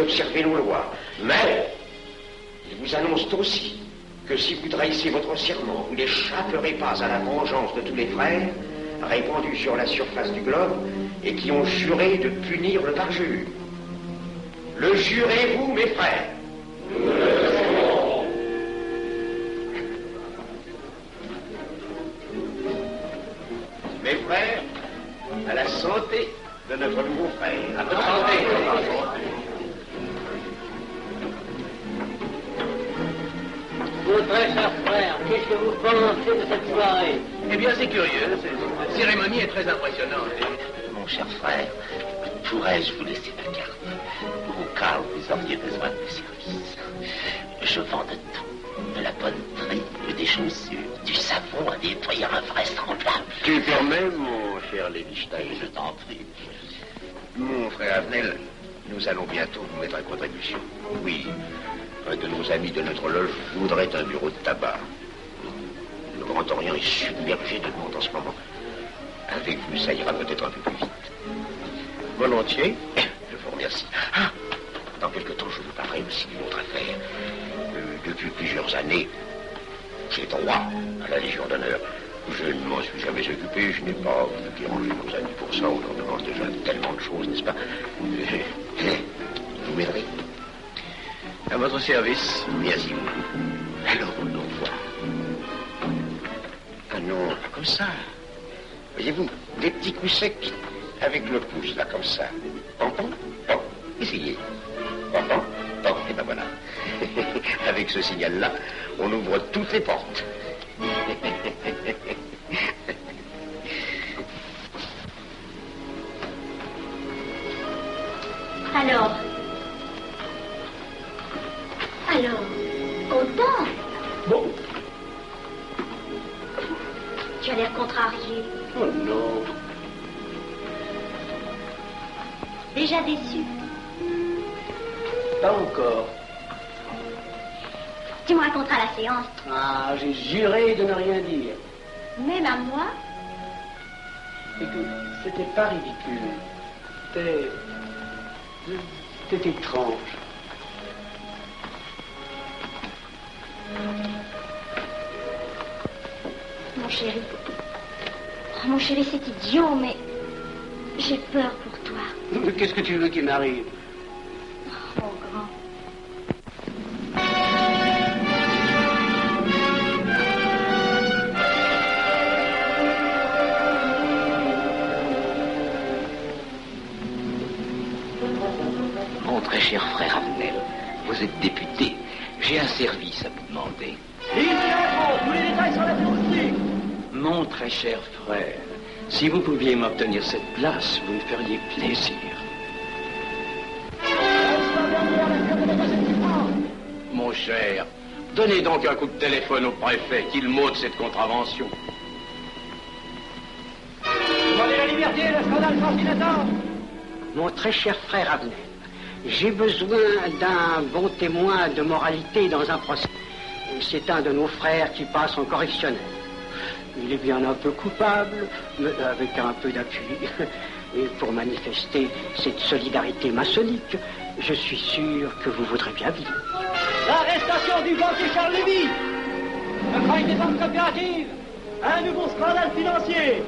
observez nos lois. Mais, ils vous annoncent aussi que si vous trahissez votre serment, vous n'échapperez pas à la vengeance de tous les frères répandus sur la surface du globe et qui ont juré de punir le parjure. Le jurez-vous, mes frères? Mes frères, à la santé de notre nouveau frère. À votre santé. Mon très cher frère, qu'est-ce que vous pensez de cette soirée Eh bien, c'est curieux. Cette cérémonie est très impressionnante. Mon cher frère, pourrais-je vous laisser ma carte au cas où vous auriez besoin de mes services Je vends de tout, de la bonne des chaussures, du savon à nettoyer invraisemblable. Tu permets, mon cher Lévi-Stein Je t'en prie. Mon frère Avenel, nous allons bientôt vous mettre à contribution. Oui, un de nos amis de notre loge voudrait un bureau de tabac. Le Grand Orient est submergé de monde en ce moment. Avec vous, ça ira peut-être un peu plus vite. Volontiers, je vous remercie. Ah, dans quelque temps, je vous parlerai aussi d'une autre affaire. Euh, depuis plusieurs années, j'ai droit à la Légion d'honneur. Je ne m'en suis jamais occupé, je n'ai pas déranger nos amis pour ça. On leur demande déjà tellement de choses, n'est-ce pas? Vous m'aiderez À votre service. Merci beaucoup. Alors, on voit. Ah non, pas comme ça. Voyez-vous, des petits coups secs avec le pouce, là, comme ça. Pom-pom, pom. Essayez. Pom-pom, pom. Et ben voilà. avec ce signal-là, on ouvre toutes les portes. Alors Alors, content Bon. Tu as l'air contrarié. Oh non. Déjà déçu. Pas encore. Tu me raconteras la séance. Ah, j'ai juré de ne rien dire. Même à moi Écoute, c'était pas ridicule. C'était... C'était étrange. Mon chéri. Oh, mon chéri, c'est idiot, mais j'ai peur pour toi. Qu'est-ce que tu veux qu'il m'arrive? Oh, mon grand. Mon très cher frère Avenel, vous êtes député. J'ai un service à vous demander. tous les détails sur la Mon très cher frère, si vous pouviez m'obtenir cette place, vous me feriez plaisir. Mon cher, donnez donc un coup de téléphone au préfet, qu'il m'ôte cette contravention. Demandez la liberté, le scandale sans. Mon très cher frère Abner, j'ai besoin d'un bon témoin de moralité dans un procès. C'est un de nos frères qui passe en correctionnel. Il est bien un peu coupable, mais avec un peu d'appui. Et pour manifester cette solidarité maçonnique, je suis sûr que vous voudrez bien vivre. L'arrestation du banquier Charles Lévy Le des banques coopératives Un nouveau scandale financier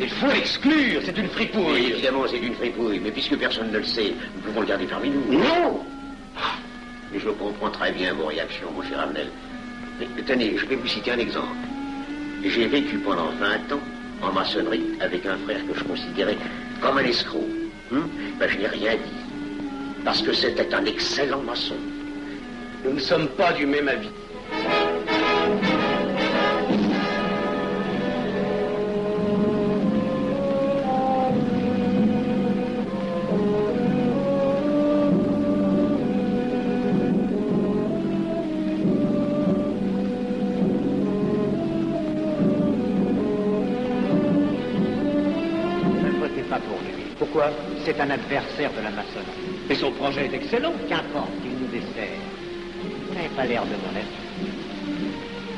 Il faut l'exclure, c'est une fripouille. évidemment, c'est une fripouille, mais puisque personne ne le sait, nous pouvons le garder parmi nous. Non Mais je comprends très bien vos réactions, mon cher Amnel. Mais tenez, je vais vous citer un exemple. J'ai vécu pendant 20 ans en maçonnerie avec un frère que je considérais comme un escroc. Hum ben, je n'ai rien dit. Parce que c'était un excellent maçon. Nous ne sommes pas du même avis. Pourquoi C'est un adversaire de la maçonnerie. Mais son projet est excellent. Qu'importe, il nous dessert. Vous n'avez pas l'air de mon être.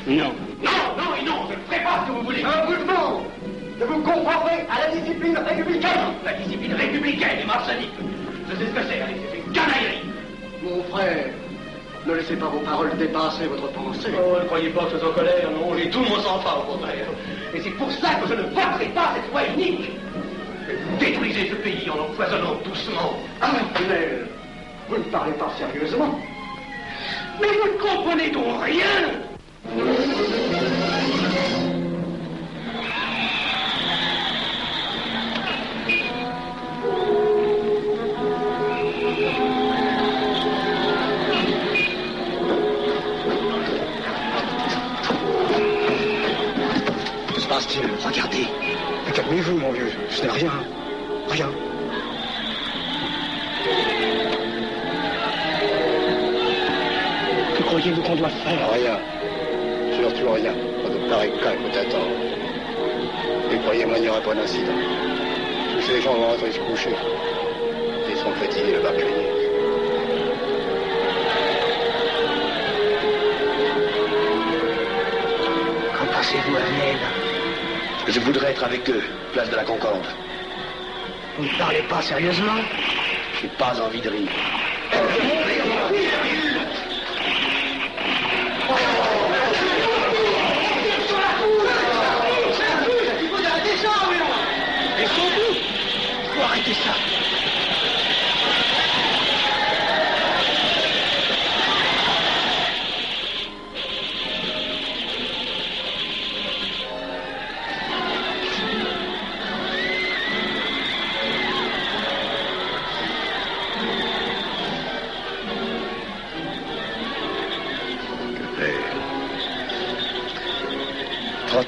Non. Non, non et non, je ne ferai pas ce que vous voulez. Un mouvement de vous conformer à la discipline républicaine La discipline républicaine et maçonnique. Je sais ce que c'est, allez, c'est une canaillerie. frère, ne laissez pas vos paroles dépasser votre pensée. Oh, ne croyez pas que je sois en colère, non, j'ai tout mon sang-froid au contraire. Et c'est pour ça que je ne voterai pas cette loi unique. Détruisez ce pays en empoisonnant doucement. Ah, vous ne parlez pas sérieusement. Mais vous ne comprenez donc rien Que croyez-vous qu'on doit faire Rien. Surtout rien. Pas de que t'attendre. Et croyez-moi, il n'y aura pas d'incident. Tous ces gens vont rentrer se coucher. Ils sont fatigués, le barbellier. Qu'en pensez-vous, Arnel Je voudrais être avec eux, place de la Concorde. Vous ne parlez pas sérieusement J'ai pas envie de rire.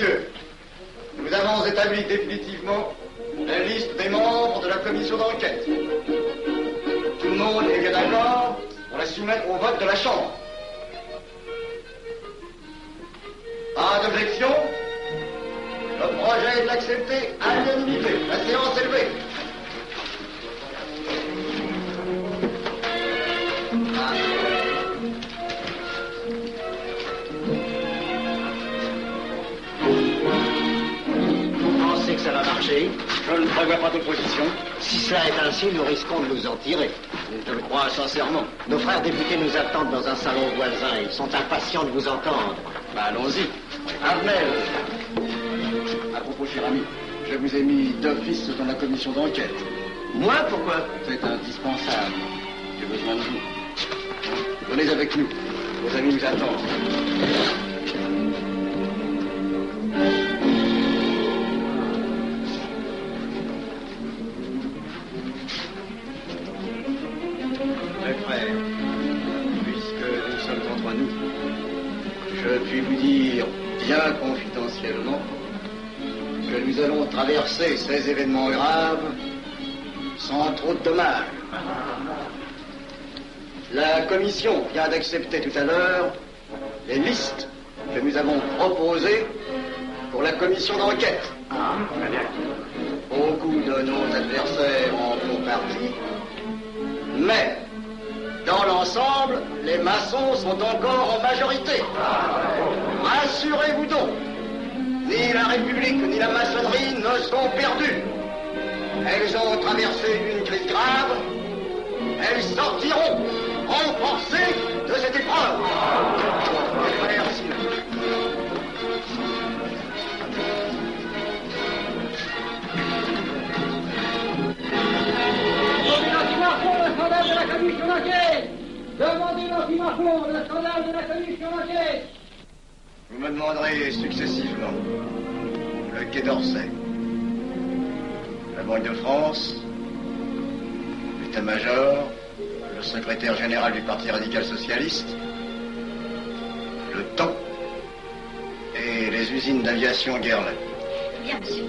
Messieurs, nous avons établi définitivement la liste des membres de la commission d'enquête. Tout le monde est bien d'accord pour la soumettre au vote de la Chambre. Pas d'objection? Le projet est accepté à l'unanimité. La séance est levée. Je ne prévois pas d'opposition. Si cela est ainsi, nous risquons de nous en tirer. Je le crois sincèrement. Nos frères députés nous attendent dans un salon voisin. Ils sont impatients de vous entendre. Bah, allons-y. Armel À propos, cher ami, je vous ai mis d'office dans la commission d'enquête. Moi, pourquoi? C'est indispensable. J'ai besoin de vous. Venez avec nous. Vos amis nous attendent. Traverser ces événements graves sans trop de dommages. La commission vient d'accepter tout à l'heure les listes que nous avons proposées pour la commission d'enquête. Beaucoup de nos adversaires en font partie, mais dans l'ensemble, les maçons sont encore en majorité. Rassurez-vous donc, ni la République ni la maçonnerie ne sont perdues. Elles ont traversé une crise grave. Elles sortiront renforcées de cette épreuve. Merci. Demandez le scandale de la commission me demanderez successivement. Le Quai d'Orsay, la Banque de France, l'état-major, le secrétaire général du Parti radical socialiste, le temps. Et les usines d'aviation Guerlain. Bien, monsieur.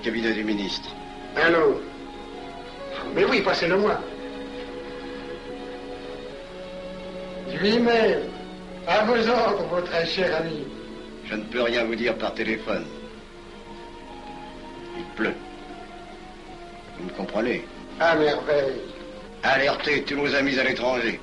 Cabinet du ministre. Allô Mais oui, passez-le moi. Lui-même, à vos ordres, votre cher ami. Je ne peux rien vous dire par téléphone. Il pleut. Vous me comprenez? À merveille. Alertez tous nos amis à l'étranger.